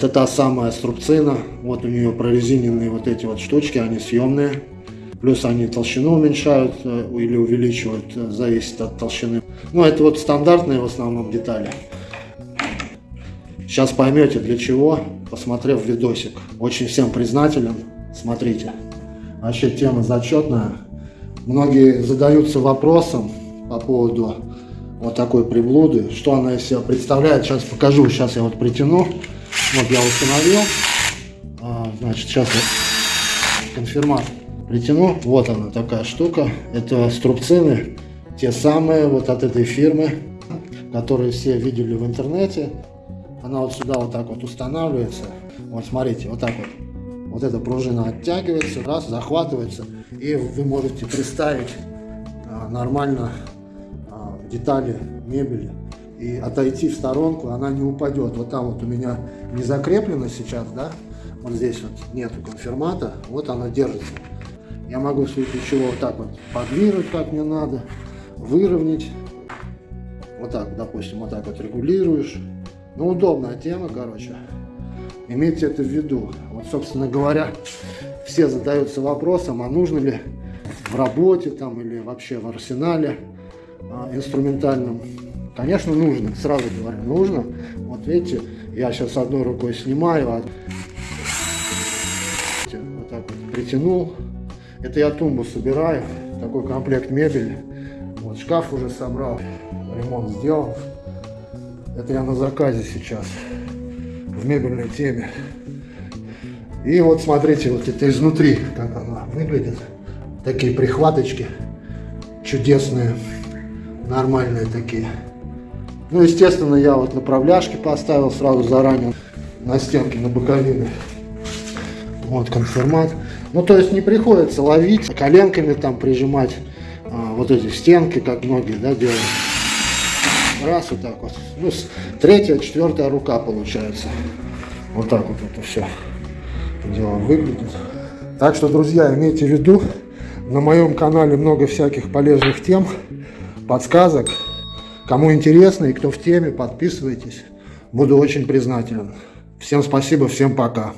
Это та самая струбцина. Вот у нее прорезиненные вот эти вот штучки, они съемные. Плюс они толщину уменьшают э, или увеличивают, э, зависит от толщины. Ну, это вот стандартные в основном детали. Сейчас поймете для чего, посмотрев видосик. Очень всем признателен. Смотрите. Вообще тема зачетная. Многие задаются вопросом по поводу вот такой приблуды. Что она из себя представляет. Сейчас покажу. Сейчас я вот притяну. Вот я установил. А, значит, сейчас я конфирмат притяну. Вот она такая штука. Это струбцины, те самые вот от этой фирмы, которые все видели в интернете. Она вот сюда вот так вот устанавливается. Вот смотрите, вот так вот. Вот эта пружина оттягивается, раз, захватывается, и вы можете представить а, нормально а, детали мебели и отойти в сторонку, она не упадет. Вот там вот у меня не закреплено сейчас, да, вот здесь вот нету конфирмата, вот она держится. Я могу в случае чего вот так вот подвинуть, как мне надо, выровнять. Вот так, допустим, вот так вот регулируешь. Ну, удобная тема, короче. Имейте это в виду. Вот, собственно говоря, все задаются вопросом, а нужно ли в работе там или вообще в арсенале а, инструментальном Конечно, нужно, сразу говорю, нужно. Вот видите, я сейчас одной рукой снимаю, а... вот так вот притянул. Это я тумбу собираю, такой комплект мебели. Вот шкаф уже собрал, ремонт сделал. Это я на заказе сейчас, в мебельной теме. И вот смотрите, вот это изнутри, как она выглядит. Такие прихваточки чудесные, нормальные такие. Ну, естественно, я вот направляшки поставил сразу заранее на стенке, на боковины. Вот конфирмат. Ну, то есть не приходится ловить, коленками там прижимать а, вот эти стенки, как многие, да, делают. Раз, вот так вот. Ну, третья, четвертая рука получается. Вот так вот это все дело выглядит. Так что, друзья, имейте в виду, на моем канале много всяких полезных тем, подсказок. Кому интересно и кто в теме, подписывайтесь. Буду очень признателен. Всем спасибо, всем пока.